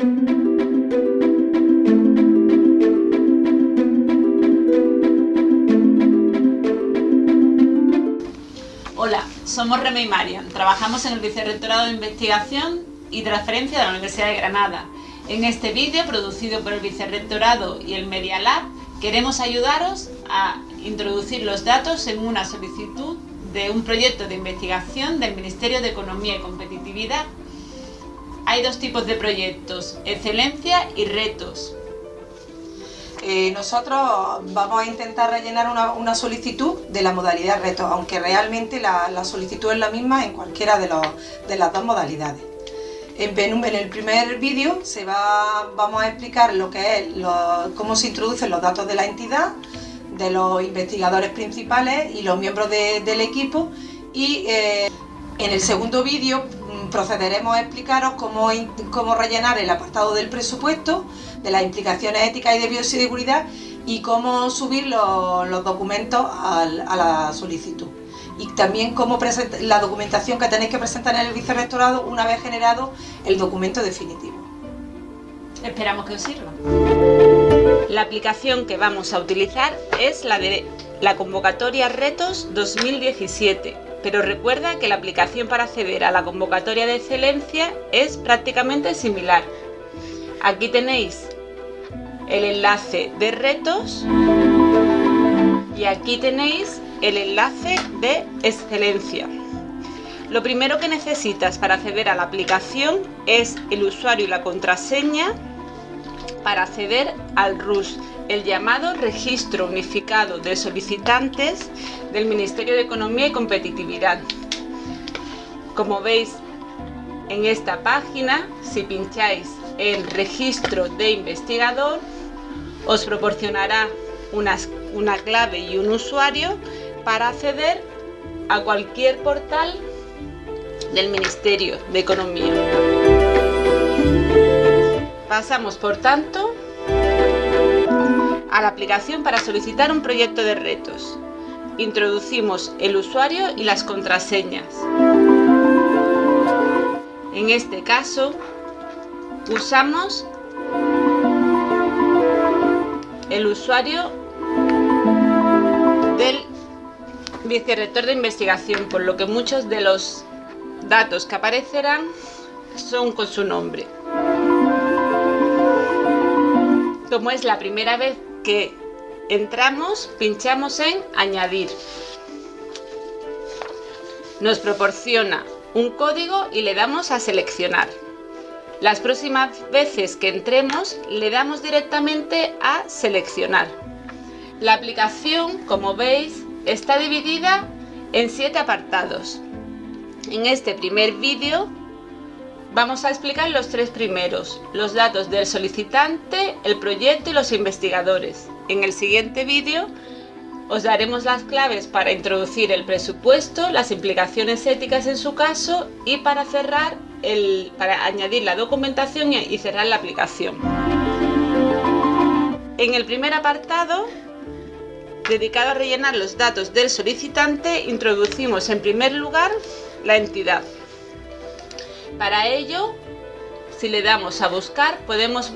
Hola, somos Reme y Marian. Trabajamos en el Vicerrectorado de Investigación y Transferencia de la Universidad de Granada. En este vídeo, producido por el Vicerrectorado y el Media Lab, queremos ayudaros a introducir los datos en una solicitud de un proyecto de investigación del Ministerio de Economía y Competitividad. Hay dos tipos de proyectos, excelencia y retos. Eh, nosotros vamos a intentar rellenar una, solicitud de la modalidad reto, aunque realmente la, solicitud es la misma en cualquiera de, las dos modalidades. En, el primer vídeo se va, vamos a explicar lo que es, cómo se introducen los datos de la entidad, de los investigadores principales y los miembros del equipo y eh, en el segundo vídeo procederemos a explicaros cómo, cómo rellenar el apartado del presupuesto, de las implicaciones éticas y de bioseguridad y cómo subir los, documentos a la solicitud. Y también cómo la documentación que tenéis que presentar en el vicerrectorado una vez generado el documento definitivo. Esperamos que os sirva. La aplicación que vamos a utilizar es la de la convocatoria Retos 2017, pero recuerda que la aplicación para acceder a la convocatoria de excelencia es prácticamente similar. Aquí tenéis el enlace de retos y aquí tenéis el enlace de excelencia. Lo primero que necesitas para acceder a la aplicación es el usuario y la contraseña para acceder al RUS, el llamado Registro Unificado de Solicitantes del Ministerio de Economía y Competitividad. Como veis en esta página, si pincháis en Registro de Investigador, os proporcionará una, una clave y un usuario para acceder a cualquier portal del Ministerio de Economía. Pasamos, por tanto, a la aplicación para solicitar un proyecto de retos. Introducimos el usuario y las contraseñas. En este caso, usamos el usuario del vicerrector de investigación, por lo que muchos de los datos que aparecerán son con su nombre como es la primera vez que entramos, pinchamos en añadir. Nos proporciona un código y le damos a seleccionar. Las próximas veces que entremos le damos directamente a seleccionar. La aplicación, como veis, está dividida en siete apartados. En este primer vídeo Vamos a explicar los tres primeros, los datos del solicitante, el proyecto y los investigadores. En el siguiente vídeo os daremos las claves para introducir el presupuesto, las implicaciones éticas en su caso y para cerrar el, para añadir la documentación y cerrar la aplicación. En el primer apartado, dedicado a rellenar los datos del solicitante, introducimos en primer lugar la entidad. Para ello, si le damos a buscar, podemos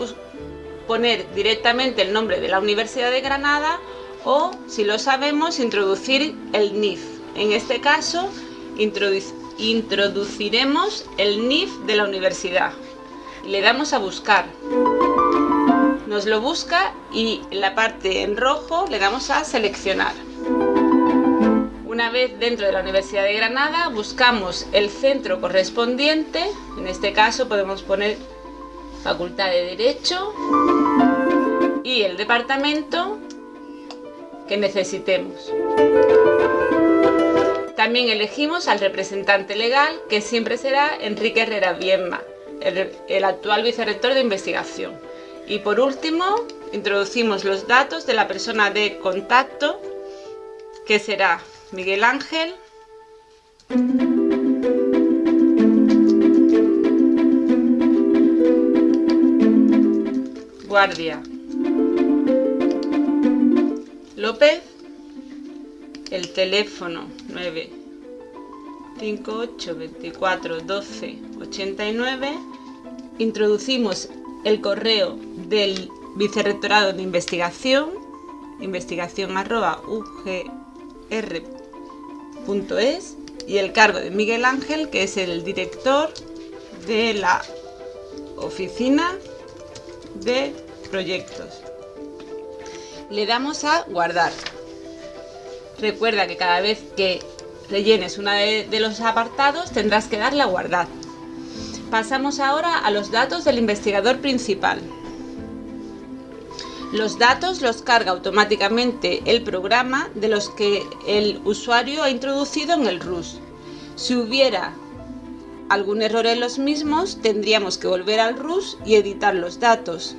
poner directamente el nombre de la Universidad de Granada o, si lo sabemos, introducir el NIF. En este caso, introduciremos el NIF de la universidad. Le damos a buscar. Nos lo busca y en la parte en rojo le damos a seleccionar. Una vez dentro de la Universidad de Granada buscamos el centro correspondiente, en este caso podemos poner Facultad de Derecho y el departamento que necesitemos. También elegimos al representante legal, que siempre será Enrique Herrera Bienma, el, el actual vicerrector de investigación. Y por último, introducimos los datos de la persona de contacto, que será Miguel Ángel. Guardia. López. El teléfono 958 24 12 89. Introducimos el correo del Vicerrectorado de Investigación, investigación.ugr.es y el cargo de Miguel Ángel, que es el director de la oficina de proyectos. Le damos a guardar. Recuerda que cada vez que rellenes uno de, de los apartados tendrás que darle a guardar. Pasamos ahora a los datos del investigador principal. Los datos los carga automáticamente el programa de los que el usuario ha introducido en el RUS. Si hubiera algún error en los mismos, tendríamos que volver al RUS y editar los datos.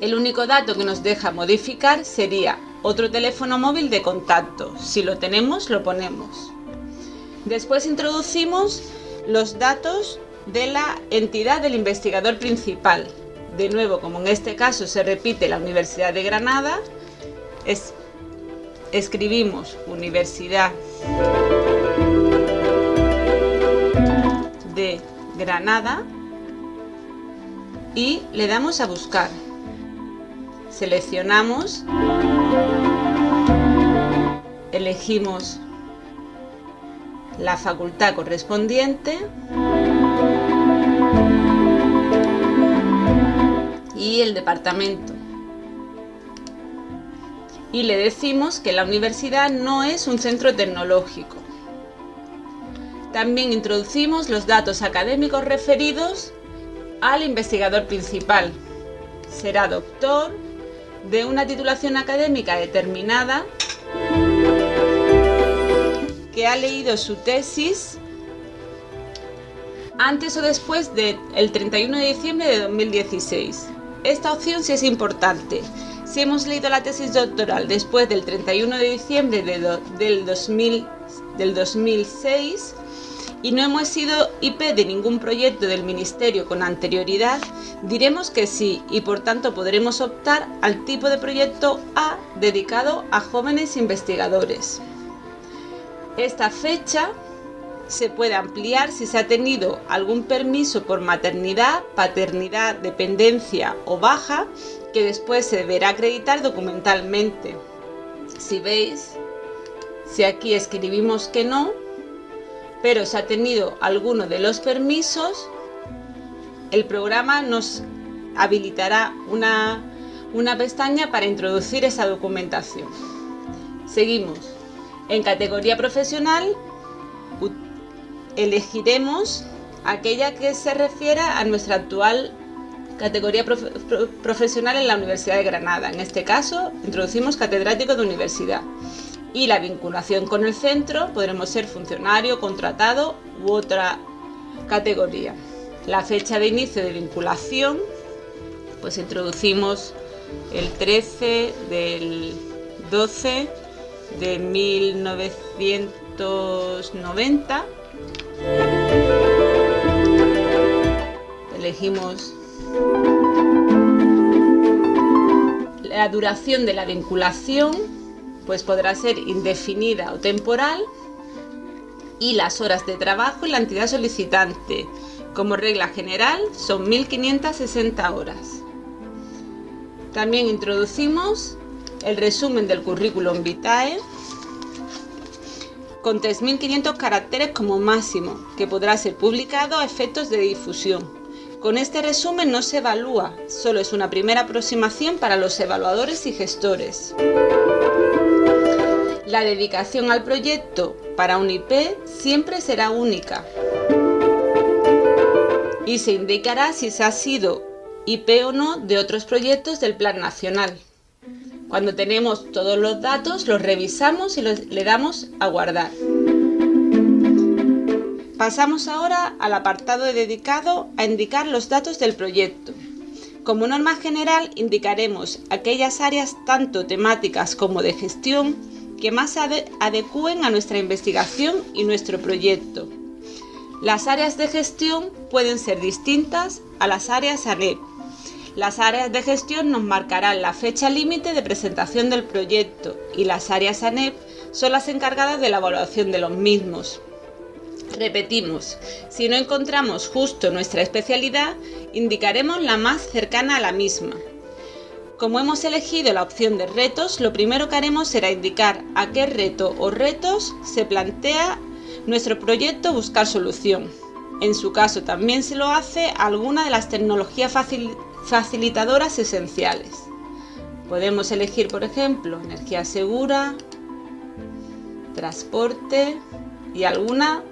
El único dato que nos deja modificar sería otro teléfono móvil de contacto. Si lo tenemos, lo ponemos. Después introducimos los datos de la entidad del investigador principal. De nuevo, como en este caso se repite la Universidad de Granada, es, escribimos Universidad de Granada y le damos a buscar. Seleccionamos, elegimos la facultad correspondiente y el departamento. Y le decimos que la universidad no es un centro tecnológico. También introducimos los datos académicos referidos al investigador principal. Será doctor de una titulación académica determinada que ha leído su tesis antes o después del 31 de diciembre de 2016. Esta opción sí es importante. Si hemos leído la tesis doctoral después del 31 de diciembre del, 2000, del 2006 y no hemos sido IP de ningún proyecto del Ministerio con anterioridad, diremos que sí y por tanto podremos optar al tipo de proyecto A dedicado a jóvenes investigadores. Esta fecha se puede ampliar si se ha tenido algún permiso por maternidad, paternidad, dependencia o baja que después se deberá acreditar documentalmente. Si veis, si aquí escribimos que no, pero se ha tenido alguno de los permisos, el programa nos habilitará una, una pestaña para introducir esa documentación. Seguimos. En categoría profesional elegiremos aquella que se refiera a nuestra actual categoría profesional en la Universidad de Granada. En este caso, introducimos catedrático de universidad. Y la vinculación con el centro podremos ser funcionario, contratado u otra categoría. La fecha de inicio de vinculación, pues introducimos el 13 del 12 de 1990. Elegimos la duración de la vinculación, pues podrá ser indefinida o temporal, y las horas de trabajo y la entidad solicitante. Como regla general son 1560 horas. También introducimos el resumen del currículum vitae con 3.500 caracteres como máximo, que podrá ser publicado a efectos de difusión. Con este resumen no se evalúa, solo es una primera aproximación para los evaluadores y gestores. La dedicación al proyecto para un IP siempre será única y se indicará si se ha sido IP o no de otros proyectos del Plan Nacional. Cuando tenemos todos los datos, los revisamos y le damos a guardar. Pasamos ahora al apartado dedicado a indicar los datos del proyecto. Como norma general, indicaremos aquellas áreas tanto temáticas como de gestión que más adecúen a nuestra investigación y nuestro proyecto. Las áreas de gestión pueden ser distintas a las áreas ANEP, las áreas de gestión nos marcarán la fecha límite de presentación del proyecto y las áreas ANEP son las encargadas de la evaluación de los mismos. Repetimos, si no encontramos justo nuestra especialidad, indicaremos la más cercana a la misma. Como hemos elegido la opción de retos, lo primero que haremos será indicar a qué reto o retos se plantea nuestro proyecto buscar solución. En su caso también se lo hace alguna de las tecnologías facilitadoras esenciales. Podemos elegir, por ejemplo, energía segura, transporte y alguna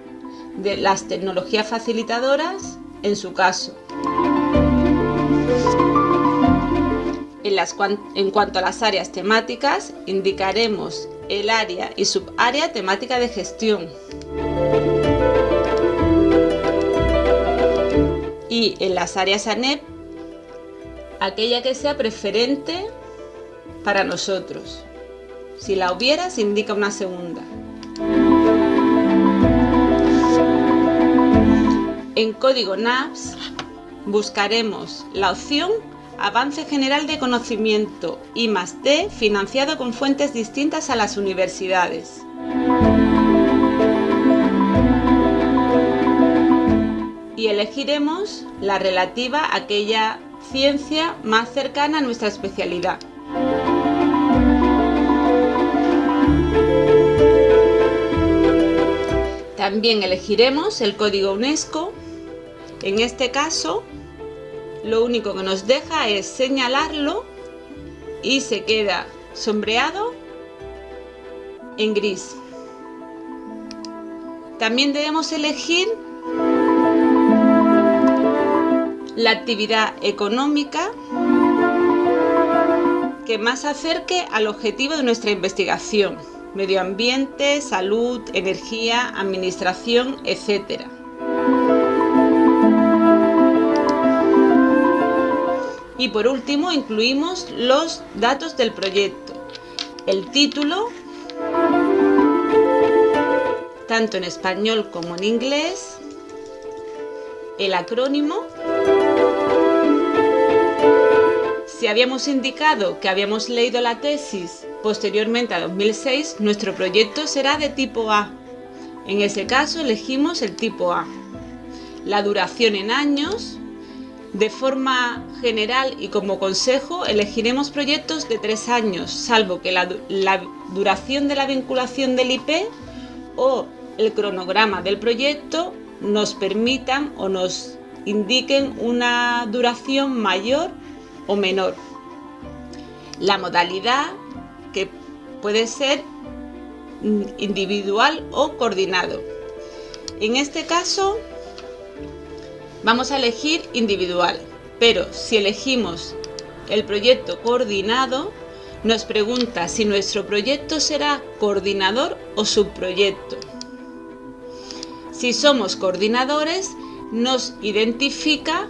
de las tecnologías facilitadoras en su caso. En, cuanto a las áreas temáticas, indicaremos el área y subárea temática de gestión. Y en las áreas ANEP, aquella que sea preferente para nosotros. Si la hubiera, se indica una segunda. En código NAPS buscaremos la opción Avance General de Conocimiento I D financiado con fuentes distintas a las universidades. Y elegiremos la relativa a aquella ciencia más cercana a nuestra especialidad. También elegiremos el código UNESCO en este caso, lo único que nos deja es señalarlo y se queda sombreado en gris. También debemos elegir la actividad económica que más acerque al objetivo de nuestra investigación, medio ambiente, salud, energía, administración, etc. Y por último incluimos los datos del proyecto, el título, tanto en español como en inglés, el acrónimo, si habíamos indicado que habíamos leído la tesis posteriormente a 2006, nuestro proyecto será de tipo A. En ese caso elegimos el tipo A. La duración en años, de forma general y como consejo, elegiremos proyectos de tres años, salvo que la, duración de la vinculación del IP o el cronograma del proyecto nos permitan o nos indiquen una duración mayor o menor. La modalidad que puede ser individual o coordinado. En este caso Vamos a elegir individual, pero si elegimos el proyecto coordinado, nos pregunta si nuestro proyecto será coordinador o subproyecto. Si somos coordinadores, nos identifica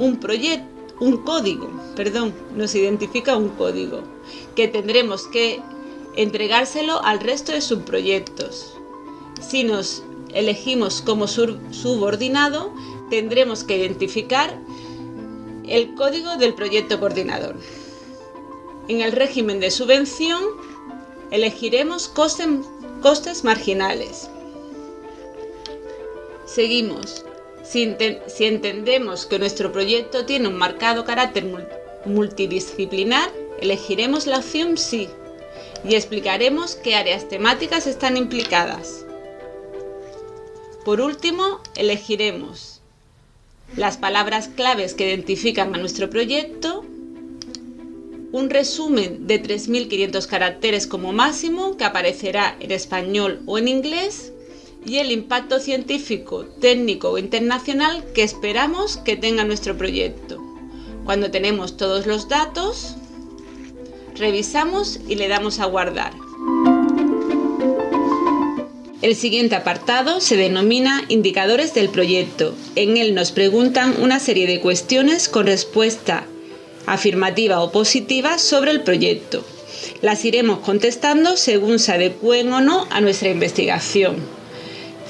un proyecto, un código, perdón, nos identifica un código que tendremos que entregárselo al resto de subproyectos. Si nos elegimos como subordinado, tendremos que identificar el código del proyecto coordinador. En el régimen de subvención elegiremos costes, marginales. Seguimos. Si, si, entendemos que nuestro proyecto tiene un marcado carácter multidisciplinar, elegiremos la opción Sí y explicaremos qué áreas temáticas están implicadas. Por último, elegiremos las palabras claves que identifican a nuestro proyecto, un resumen de 3.500 caracteres como máximo que aparecerá en español o en inglés y el impacto científico, técnico o internacional que esperamos que tenga nuestro proyecto. Cuando tenemos todos los datos, revisamos y le damos a guardar. El siguiente apartado se denomina Indicadores del proyecto. En él nos preguntan una serie de cuestiones con respuesta afirmativa o positiva sobre el proyecto. Las iremos contestando según se adecúen o no a nuestra investigación.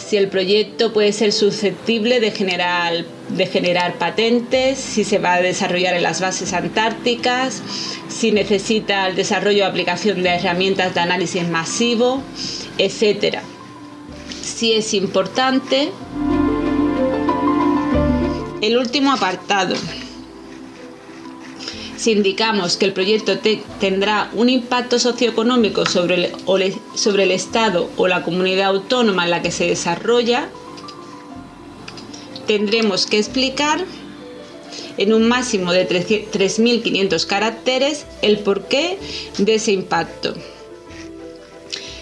Si el proyecto puede ser susceptible de generar, de generar patentes, si se va a desarrollar en las bases antárticas, si necesita el desarrollo o aplicación de herramientas de análisis masivo, etcétera si es importante. El último apartado. Si indicamos que el proyecto tendrá un impacto socioeconómico sobre el, sobre el Estado o la comunidad autónoma en la que se desarrolla, tendremos que explicar en un máximo de 3.500 caracteres el porqué de ese impacto.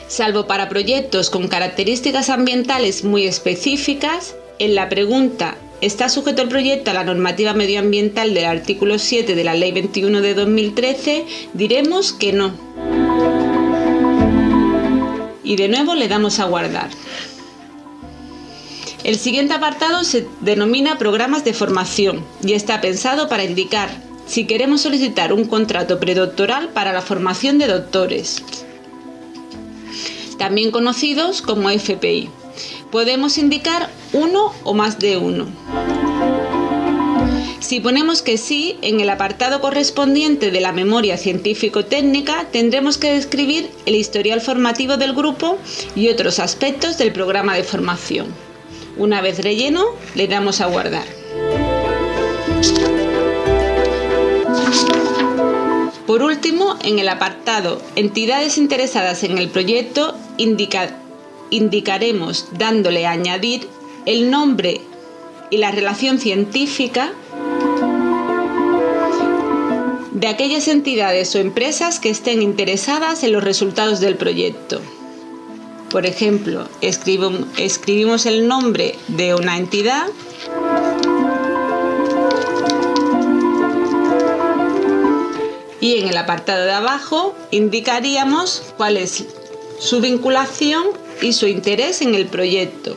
Salvo para proyectos con características ambientales muy específicas, en la pregunta ¿Está sujeto el proyecto a la normativa medioambiental del artículo 7 de la Ley 21 de 2013? Diremos que no. Y de nuevo le damos a guardar. El siguiente apartado se denomina programas de formación y está pensado para indicar si queremos solicitar un contrato predoctoral para la formación de doctores, también conocidos como FPI. Podemos indicar uno o más de uno. Si ponemos que sí, en el apartado correspondiente de la memoria científico-técnica tendremos que describir el historial formativo del grupo y otros aspectos del programa de formación. Una vez relleno, le damos a guardar. Por último, en el apartado Entidades interesadas en el proyecto, indicaremos, dándole a añadir, el nombre y la relación científica de aquellas entidades o empresas que estén interesadas en los resultados del proyecto. Por ejemplo, escribimos el nombre de una entidad y en el apartado de abajo indicaríamos cuál es su vinculación y su interés en el proyecto.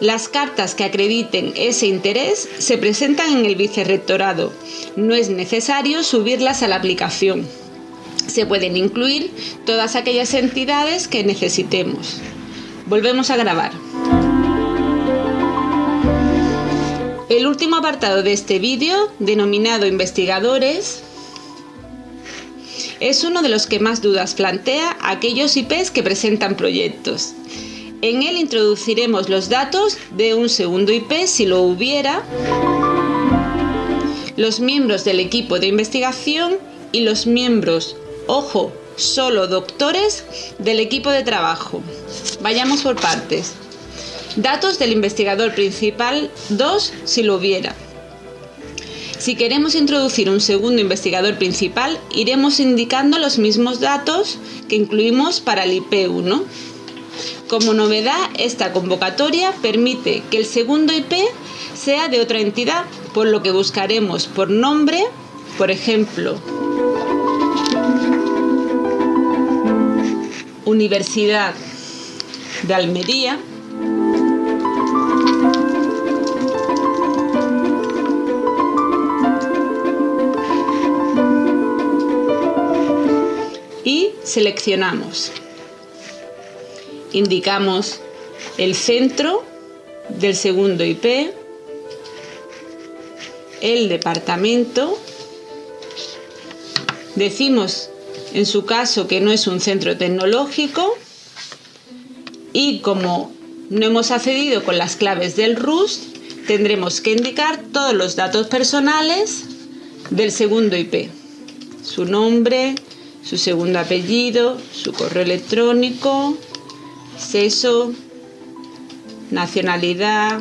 Las cartas que acrediten ese interés se presentan en el vicerrectorado. No es necesario subirlas a la aplicación se pueden incluir todas aquellas entidades que necesitemos. Volvemos a grabar. El último apartado de este vídeo, denominado Investigadores, es uno de los que más dudas plantea aquellos IPs que presentan proyectos. En él introduciremos los datos de un segundo IP si lo hubiera, los miembros del equipo de investigación y los miembros Ojo, solo doctores del equipo de trabajo. Vayamos por partes. Datos del investigador principal 2 si lo hubiera. Si queremos introducir un segundo investigador principal, iremos indicando los mismos datos que incluimos para el IP1. Como novedad, esta convocatoria permite que el segundo IP sea de otra entidad, por lo que buscaremos por nombre, por ejemplo, Universidad de Almería. Seleccionamos. Indicamos el centro del segundo IP, el departamento, decimos en su caso que no es un centro tecnológico y como no hemos accedido con las claves del RUST, tendremos que indicar todos los datos personales del segundo IP. Su nombre, su segundo apellido, su correo electrónico, sexo, nacionalidad,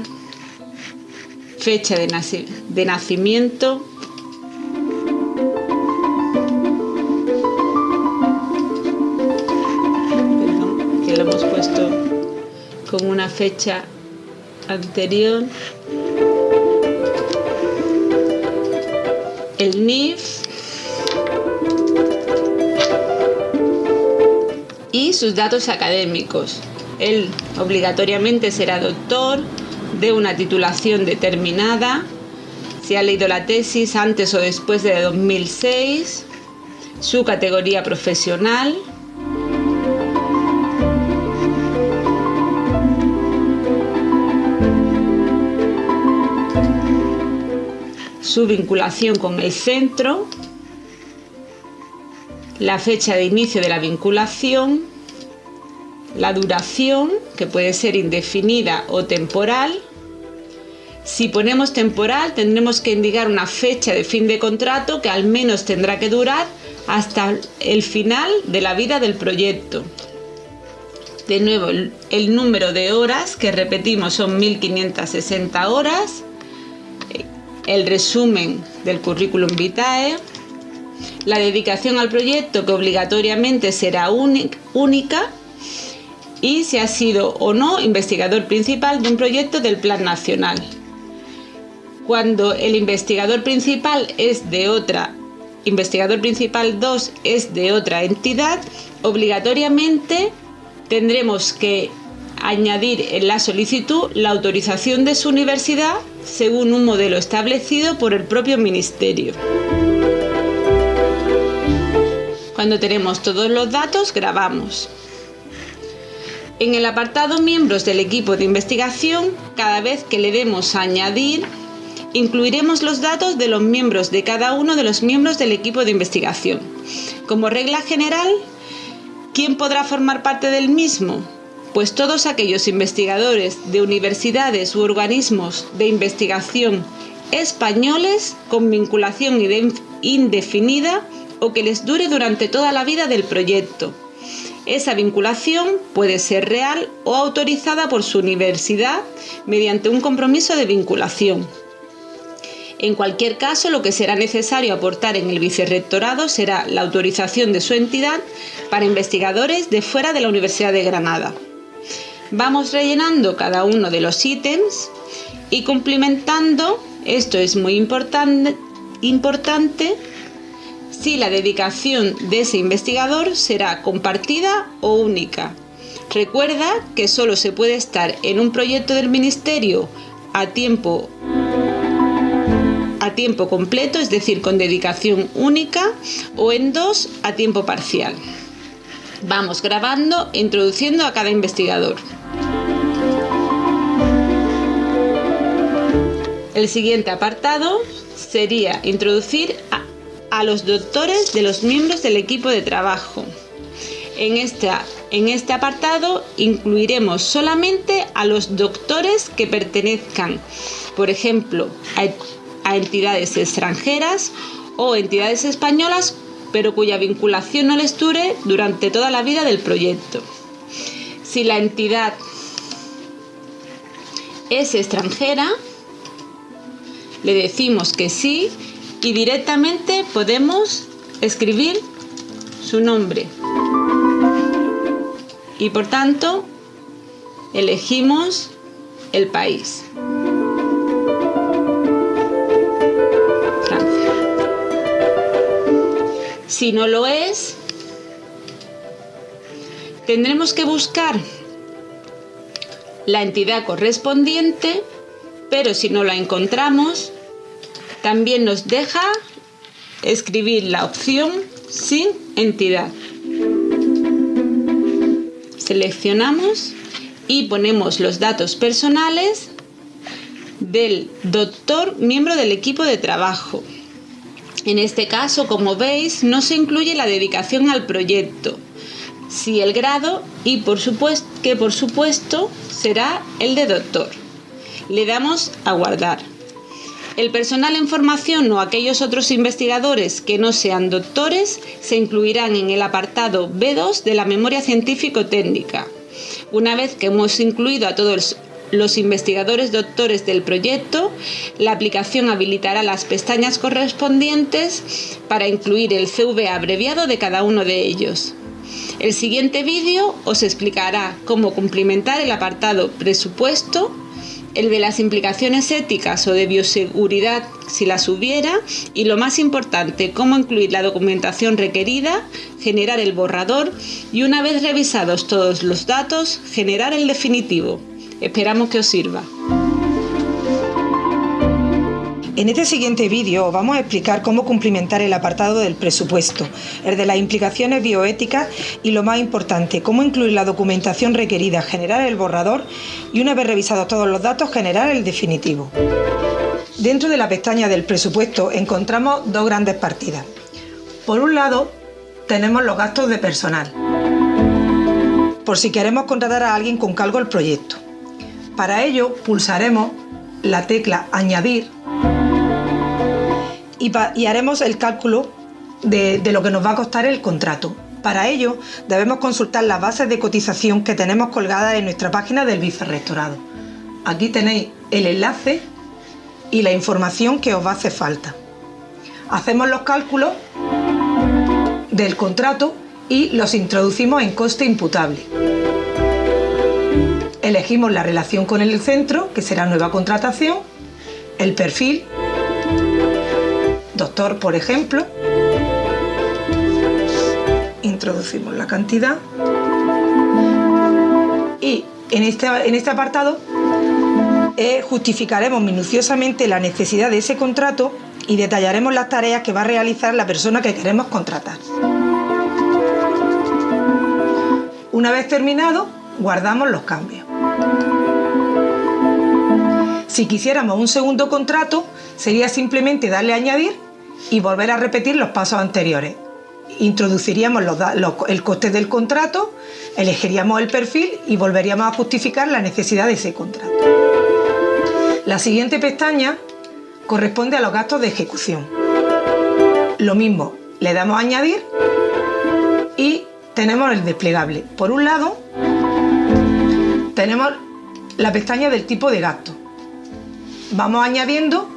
fecha de, nacimiento, con una fecha anterior. El NIF y sus datos académicos. Él obligatoriamente será doctor de una titulación determinada, si ha leído la tesis antes o después de 2006, su categoría profesional, su vinculación con el centro, la fecha de inicio de la vinculación, la duración, que puede ser indefinida o temporal. Si ponemos temporal, tendremos que indicar una fecha de fin de contrato que al menos tendrá que durar hasta el final de la vida del proyecto. De nuevo, el, número de horas que repetimos son 1560 horas. El resumen del currículum vitae. La dedicación al proyecto que obligatoriamente será única. Y si ha sido o no investigador principal de un proyecto del Plan Nacional. Cuando el investigador principal es de otra investigador principal 2 es de otra entidad, obligatoriamente tendremos que añadir en la solicitud la autorización de su universidad según un modelo establecido por el propio Ministerio. Cuando tenemos todos los datos, grabamos. En el apartado Miembros del equipo de investigación, cada vez que le demos añadir, incluiremos los datos de los miembros de cada uno de los miembros del equipo de investigación. Como regla general, ¿Quién podrá formar parte del mismo? Pues todos aquellos investigadores de universidades u organismos de investigación españoles con vinculación indefinida o que les dure durante toda la vida del proyecto. Esa vinculación puede ser real o autorizada por su universidad mediante un compromiso de vinculación. En cualquier caso, lo que será necesario aportar en el vicerrectorado será la autorización de su entidad para investigadores de fuera de la Universidad de Granada. Vamos rellenando cada uno de los ítems y cumplimentando, esto es muy importante si la dedicación de ese investigador será compartida o única. Recuerda que solo se puede estar en un proyecto del Ministerio a tiempo a tiempo completo, es decir, con dedicación única, o en dos a tiempo parcial. Vamos grabando introduciendo a cada investigador. El siguiente apartado sería introducir a, a, los doctores de los miembros del equipo de trabajo. En, esta, en este apartado incluiremos solamente a los doctores que pertenezcan, por ejemplo, a a entidades extranjeras o entidades españolas, pero cuya vinculación no les dure durante toda la vida del proyecto. Si la entidad es extranjera, le decimos que sí y directamente podemos escribir su nombre. Y por tanto, elegimos el país. Si no lo es, tendremos que buscar la entidad correspondiente, pero si no la encontramos, también nos deja escribir la opción sin entidad. Seleccionamos y ponemos los datos personales del doctor miembro del equipo de trabajo. En este caso, como veis, no se incluye la dedicación al proyecto, sí el grado y por supuesto, que por supuesto será el de doctor. Le damos a guardar. El personal en formación o aquellos otros investigadores que no sean doctores se incluirán en el apartado B2 de la memoria científico-técnica. Una vez que hemos incluido a todos los investigadores doctores del proyecto, la aplicación habilitará las pestañas correspondientes para incluir el CV abreviado de cada uno de ellos. El siguiente vídeo os explicará cómo cumplimentar el apartado presupuesto, el de las implicaciones éticas o de bioseguridad si las hubiera y lo más importante, cómo incluir la documentación requerida, generar el borrador y una vez revisados todos los datos, generar el definitivo. Esperamos que os sirva. En este siguiente vídeo os vamos a explicar cómo cumplimentar el apartado del presupuesto, el de las implicaciones bioéticas y lo más importante, cómo incluir la documentación requerida, generar el borrador y una vez revisados todos los datos, generar el definitivo. Dentro de la pestaña del presupuesto encontramos dos grandes partidas. Por un lado, tenemos los gastos de personal por si queremos contratar a alguien con cargo al proyecto. Para ello pulsaremos la tecla Añadir y, haremos el cálculo de, lo que nos va a costar el contrato. Para ello debemos consultar las bases de cotización que tenemos colgadas en nuestra página del vicerrectorado. Aquí tenéis el enlace y la información que os va a hacer falta. Hacemos los cálculos del contrato y los introducimos en coste imputable. Elegimos la relación con el centro, que será nueva contratación, el perfil, doctor por ejemplo, introducimos la cantidad y en este, en este apartado eh, justificaremos minuciosamente la necesidad de ese contrato y detallaremos las tareas que va a realizar la persona que queremos contratar. Una vez terminado, guardamos los cambios. Si quisiéramos un segundo contrato, sería simplemente darle a añadir y volver a repetir los pasos anteriores. Introduciríamos el coste del contrato, elegiríamos el perfil y volveríamos a justificar la necesidad de ese contrato. La siguiente pestaña corresponde a los gastos de ejecución. Lo mismo, le damos a añadir y tenemos el desplegable. Por un lado, tenemos la pestaña del tipo de gasto. Vamos añadiendo,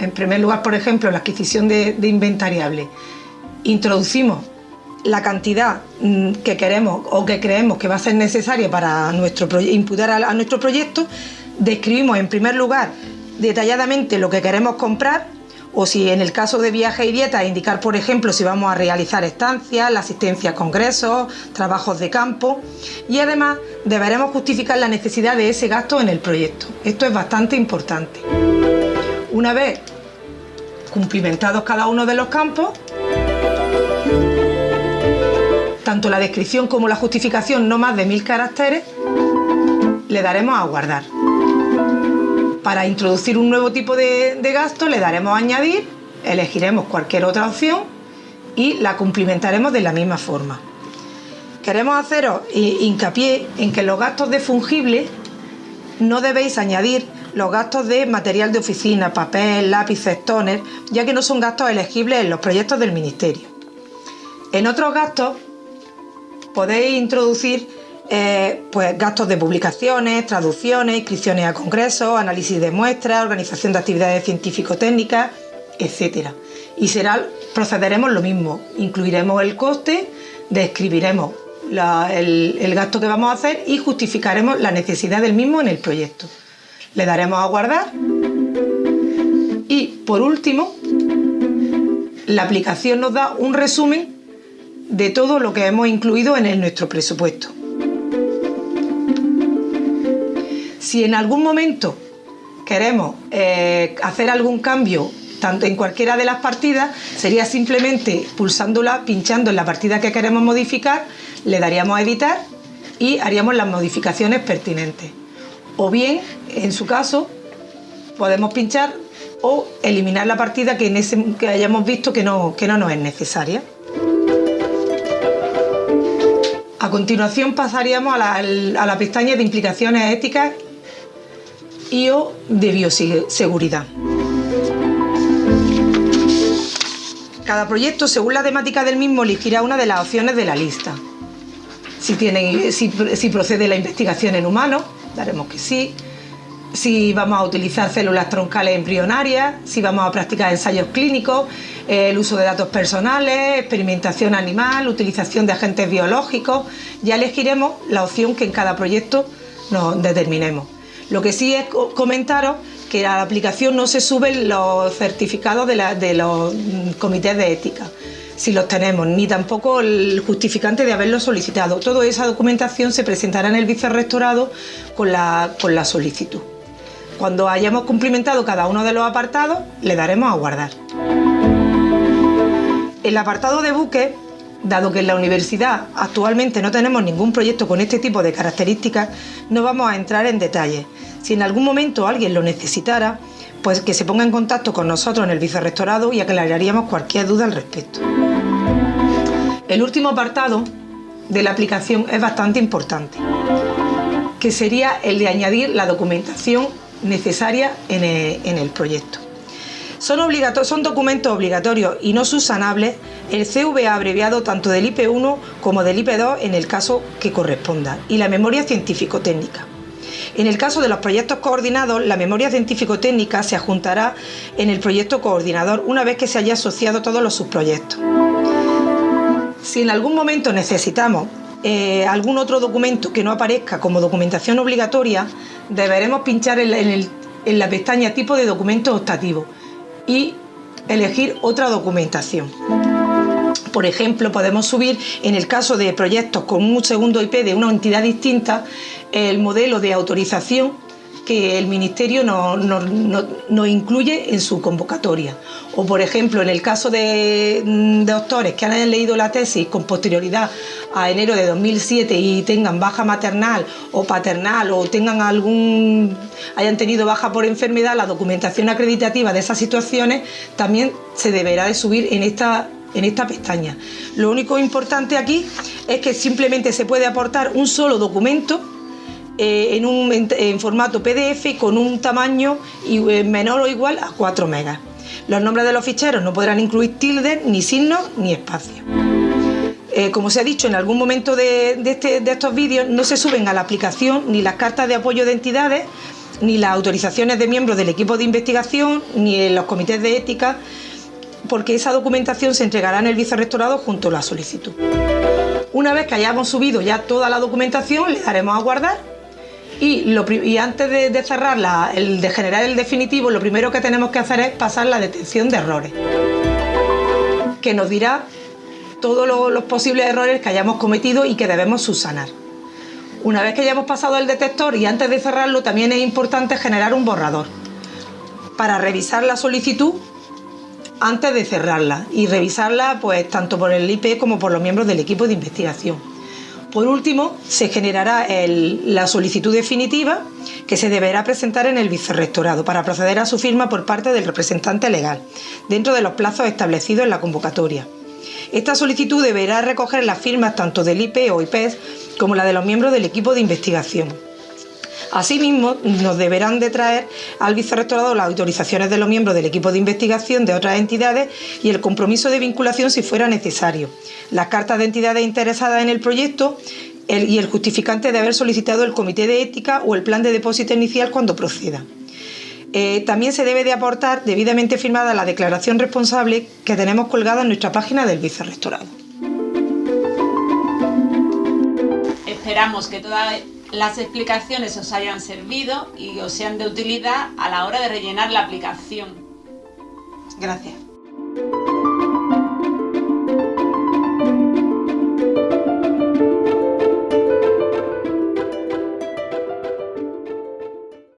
en primer lugar, por ejemplo, la adquisición de, inventariable. Introducimos la cantidad mm, que queremos o que creemos que va a ser necesaria para nuestro imputar a nuestro proyecto. Describimos en primer lugar detalladamente lo que queremos comprar o si en el caso de viaje y dieta indicar por ejemplo si vamos a realizar estancias, la asistencia a congresos, trabajos de campo y además deberemos justificar la necesidad de ese gasto en el proyecto. Esto es bastante importante. Una vez cumplimentados cada uno de los campos, tanto la descripción como la justificación no más de mil caracteres, le daremos a guardar. Para introducir un nuevo tipo de, gasto le daremos a añadir, elegiremos cualquier otra opción y la cumplimentaremos de la misma forma. Queremos haceros hincapié en que los gastos de fungible no debéis añadir los gastos de material de oficina, papel, lápices, toner, ya que no son gastos elegibles en los proyectos del Ministerio. En otros gastos podéis introducir eh, pues gastos de publicaciones, traducciones, inscripciones a congresos, análisis de muestras, organización de actividades científico-técnicas, etc. Y será, procederemos lo mismo, incluiremos el coste, describiremos el, el gasto que vamos a hacer y justificaremos la necesidad del mismo en el proyecto. Le daremos a guardar y por último la aplicación nos da un resumen de todo lo que hemos incluido en nuestro presupuesto. Si en algún momento queremos eh, hacer algún cambio tanto en cualquiera de las partidas, sería simplemente pulsándola, pinchando en la partida que queremos modificar, le daríamos a editar y haríamos las modificaciones pertinentes. O bien, en su caso, podemos pinchar o eliminar la partida que, hayamos visto que no, que no nos es necesaria. A continuación pasaríamos a la, a pestaña de implicaciones éticas y o de bioseguridad. Cada proyecto, según la temática del mismo, elegirá una de las opciones de la lista. Si, tiene, si, procede la investigación en humanos, daremos que sí. Si vamos a utilizar células troncales embrionarias, si vamos a practicar ensayos clínicos, el uso de datos personales, experimentación animal, utilización de agentes biológicos, ya elegiremos la opción que en cada proyecto nos determinemos. Lo que sí es comentaros que a la aplicación no se suben los certificados de, los comités de ética, si los tenemos, ni tampoco el justificante de haberlo solicitado. Toda esa documentación se presentará en el vicerrectorado con la, con la solicitud. Cuando hayamos cumplimentado cada uno de los apartados, le daremos a guardar. El apartado de buques Dado que en la universidad actualmente no tenemos ningún proyecto con este tipo de características, no vamos a entrar en detalles. Si en algún momento alguien lo necesitara, pues que se ponga en contacto con nosotros en el vicerrectorado y aclararíamos cualquier duda al respecto. El último apartado de la aplicación es bastante importante, que sería el de añadir la documentación necesaria en el, proyecto. Son, son documentos obligatorios y no subsanables el CVA abreviado tanto del IP1 como del IP2 en el caso que corresponda y la memoria científico-técnica. En el caso de los proyectos coordinados, la memoria científico-técnica se adjuntará en el proyecto coordinador una vez que se haya asociado todos los subproyectos. Si en algún momento necesitamos eh, algún otro documento que no aparezca como documentación obligatoria, deberemos pinchar en, la pestaña tipo de documento optativo y elegir otra documentación. Por ejemplo, podemos subir, en el caso de proyectos con un segundo IP de una entidad distinta, el modelo de autorización que el Ministerio nos incluye en su convocatoria. O, por ejemplo, en el caso de, mm, doctores que han leído la tesis con posterioridad a enero de 2007 y tengan baja maternal o paternal o tengan algún hayan tenido baja por enfermedad, la documentación acreditativa de esas situaciones también se deberá de subir en esta en esta pestaña. Lo único importante aquí es que simplemente se puede aportar un solo documento eh, en, un, en, formato PDF con un tamaño eh, menor o igual a 4 megas. Los nombres de los ficheros no podrán incluir tildes, ni signos, ni espacios. Eh, como se ha dicho en algún momento de, este, de estos vídeos, no se suben a la aplicación ni las cartas de apoyo de entidades, ni las autorizaciones de miembros del equipo de investigación, ni los comités de ética, porque esa documentación se entregará en el vicerrectorado junto a la solicitud. Una vez que hayamos subido ya toda la documentación, le daremos a guardar y, antes de, cerrar el, de generar el definitivo, lo primero que tenemos que hacer es pasar la detección de errores, que nos dirá todos los, posibles errores que hayamos cometido y que debemos subsanar. Una vez que hayamos pasado el detector y antes de cerrarlo, también es importante generar un borrador para revisar la solicitud antes de cerrarla y revisarla pues tanto por el IP como por los miembros del equipo de investigación. Por último, se generará la solicitud definitiva que se deberá presentar en el vicerrectorado para proceder a su firma por parte del representante legal, dentro de los plazos establecidos en la convocatoria. Esta solicitud deberá recoger las firmas tanto del IP o IPES como la de los miembros del equipo de investigación. Asimismo, nos deberán de traer al vicerrectorado las autorizaciones de los miembros del equipo de investigación de otras entidades y el compromiso de vinculación si fuera necesario, las cartas de entidades interesadas en el proyecto y el justificante de haber solicitado el comité de ética o el plan de depósito inicial cuando proceda. Eh, también se debe de aportar debidamente firmada la declaración responsable que tenemos colgada en nuestra página del vicerrectorado. Esperamos que toda las explicaciones os hayan servido y os sean de utilidad a la hora de rellenar la aplicación. Gracias.